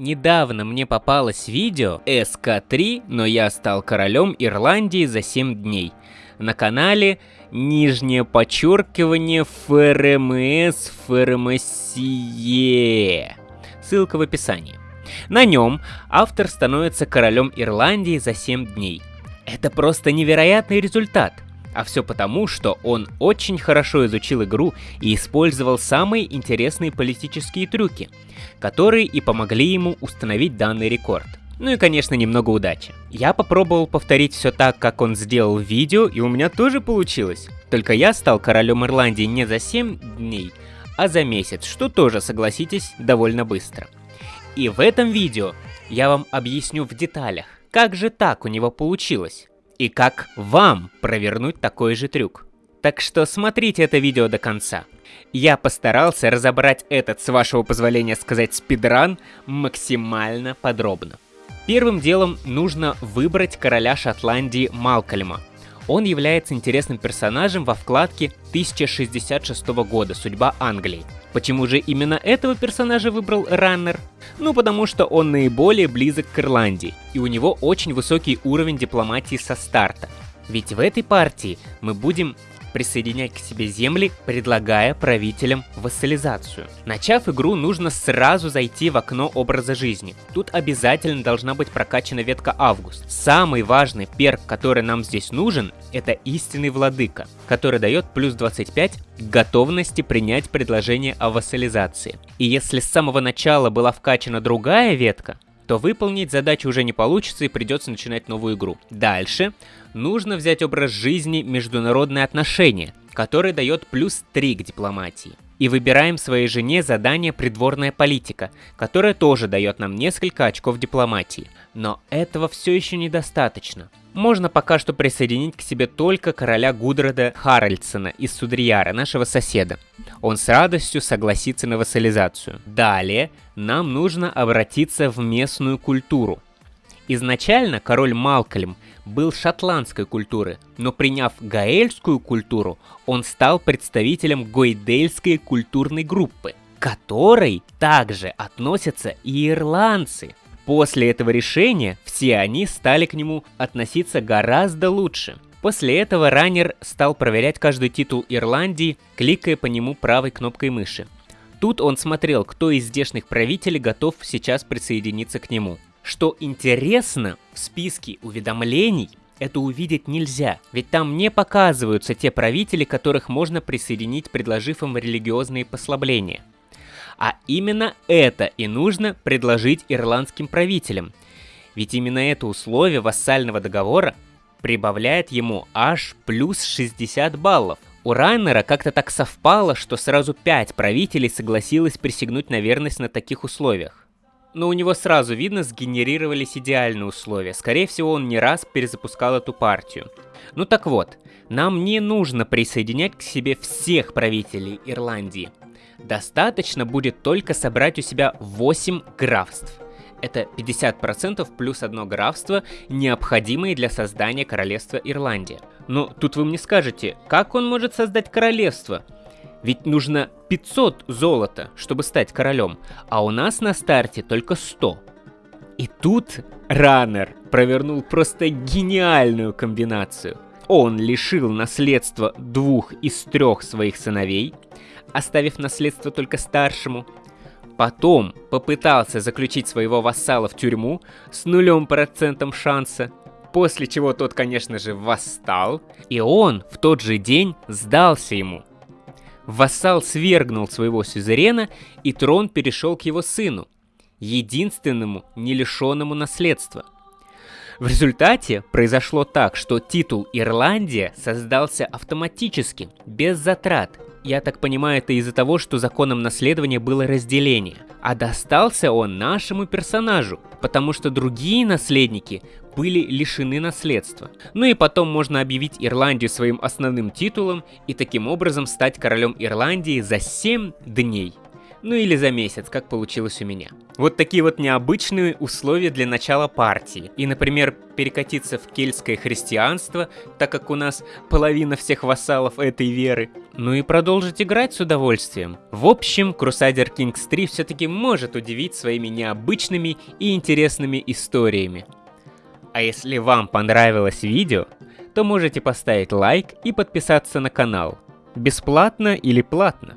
Недавно мне попалось видео СК3, но я стал королем Ирландии за 7 дней. На канале нижнее подчеркивание ФРМС ФРМСЕ. Ссылка в описании. На нем автор становится королем Ирландии за 7 дней. Это просто невероятный результат. А все потому, что он очень хорошо изучил игру и использовал самые интересные политические трюки, которые и помогли ему установить данный рекорд. Ну и, конечно, немного удачи. Я попробовал повторить все так, как он сделал в видео, и у меня тоже получилось. Только я стал королем Ирландии не за 7 дней, а за месяц, что тоже, согласитесь, довольно быстро. И в этом видео я вам объясню в деталях, как же так у него получилось и как вам провернуть такой же трюк. Так что смотрите это видео до конца. Я постарался разобрать этот, с вашего позволения сказать, спидран максимально подробно. Первым делом нужно выбрать короля Шотландии Малкольма. Он является интересным персонажем во вкладке 1066 года «Судьба Англии». Почему же именно этого персонажа выбрал Раннер? Ну, потому что он наиболее близок к Ирландии, и у него очень высокий уровень дипломатии со старта. Ведь в этой партии мы будем присоединять к себе земли, предлагая правителям вассализацию. Начав игру, нужно сразу зайти в окно образа жизни. Тут обязательно должна быть прокачана ветка Август. Самый важный перк, который нам здесь нужен, это истинный владыка, который дает плюс 25 к готовности принять предложение о вассализации. И если с самого начала была вкачана другая ветка, то выполнить задачу уже не получится и придется начинать новую игру. Дальше нужно взять образ жизни международные отношения, который дает плюс 3 к дипломатии. И выбираем своей жене задание «Придворная политика», которое тоже дает нам несколько очков дипломатии. Но этого все еще недостаточно. Можно пока что присоединить к себе только короля Гудрода Харальдсона из Судрияра, нашего соседа. Он с радостью согласится на вассализацию. Далее нам нужно обратиться в местную культуру. Изначально король Малкольм был шотландской культуры, но приняв гаэльскую культуру, он стал представителем гойдельской культурной группы, которой также относятся и ирландцы. После этого решения все они стали к нему относиться гораздо лучше. После этого раннер стал проверять каждый титул Ирландии, кликая по нему правой кнопкой мыши. Тут он смотрел, кто из здешних правителей готов сейчас присоединиться к нему. Что интересно, в списке уведомлений это увидеть нельзя, ведь там не показываются те правители, которых можно присоединить, предложив им религиозные послабления. А именно это и нужно предложить ирландским правителям. Ведь именно это условие вассального договора прибавляет ему аж плюс 60 баллов. У Райнера как-то так совпало, что сразу 5 правителей согласилось присягнуть на верность на таких условиях но у него сразу видно сгенерировались идеальные условия. Скорее всего, он не раз перезапускал эту партию. Ну так вот, нам не нужно присоединять к себе всех правителей Ирландии. Достаточно будет только собрать у себя 8 графств. Это 50% плюс одно графство, необходимые для создания королевства Ирландия. Но тут вы мне скажете, как он может создать королевство? Ведь нужно 500 золота, чтобы стать королем, а у нас на старте только 100. И тут Раннер провернул просто гениальную комбинацию. Он лишил наследства двух из трех своих сыновей, оставив наследство только старшему. Потом попытался заключить своего вассала в тюрьму с нулем процентом шанса, после чего тот, конечно же, восстал, и он в тот же день сдался ему – Вассал свергнул своего сюзерена, и трон перешел к его сыну, единственному не лишенному наследства. В результате произошло так, что титул Ирландия создался автоматически, без затрат. Я так понимаю, это из-за того, что законом наследования было разделение. А достался он нашему персонажу, потому что другие наследники были лишены наследства. Ну и потом можно объявить Ирландию своим основным титулом и таким образом стать королем Ирландии за 7 дней. Ну или за месяц, как получилось у меня. Вот такие вот необычные условия для начала партии. И, например, перекатиться в кельтское христианство, так как у нас половина всех вассалов этой веры. Ну и продолжить играть с удовольствием. В общем, Crusader Kings 3 все-таки может удивить своими необычными и интересными историями. А если вам понравилось видео, то можете поставить лайк и подписаться на канал. Бесплатно или платно.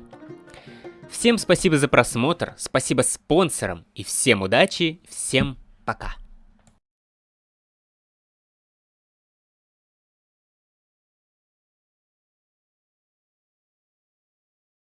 Всем спасибо за просмотр, спасибо спонсорам и всем удачи, всем пока.